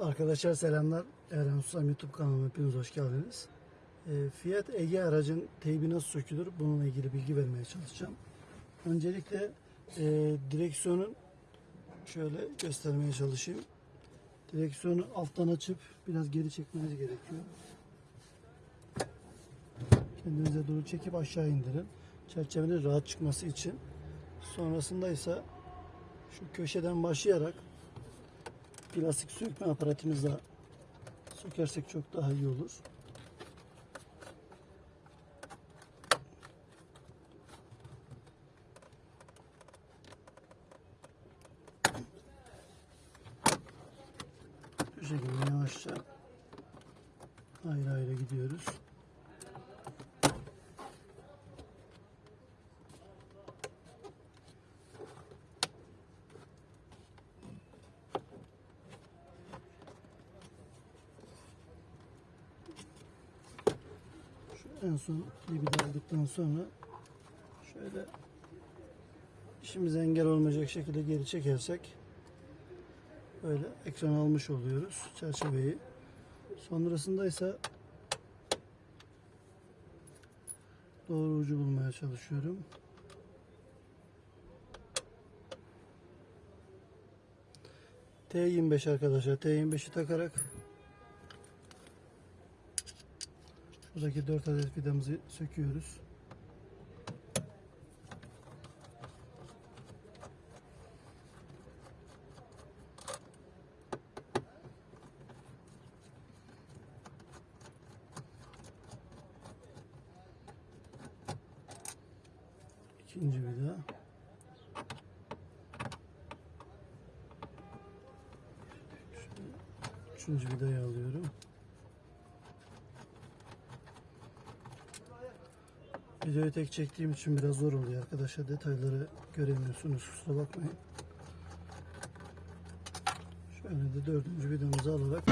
Arkadaşlar selamlar. Eren Susam YouTube kanalıma hepiniz hoş geldiniz. Ee, Fiat Ege aracın teybi nasıl sökülür bununla ilgili bilgi vermeye çalışacağım. Öncelikle e, direksiyonun şöyle göstermeye çalışayım. Direksiyonu alttan açıp biraz geri çekmeniz gerekiyor. Kendinize doğru çekip aşağı indirin. Çerçevenin rahat çıkması için. Sonrasında ise şu köşeden başlayarak plastik sökme aparatımızla sökersek çok daha iyi olur. Bu şekilde yavaşça ayrı ayrı gidiyoruz. En son dibi de aldıktan sonra şöyle işimize engel olmayacak şekilde geri çekersek böyle ekran almış oluyoruz çerçeveyi. Sonrasında ise doğru ucu bulmaya çalışıyorum. T25 arkadaşlar. T25'i takarak Buradaki 4 adet vidamızı söküyoruz. İkinci vida. Üçüncü vidayı alıyorum. Videoyu tek çektiğim için biraz zor oluyor arkadaşlar. Detayları göremiyorsunuz. Kusura bakmayın. Şöyle de dördüncü videomuzu alarak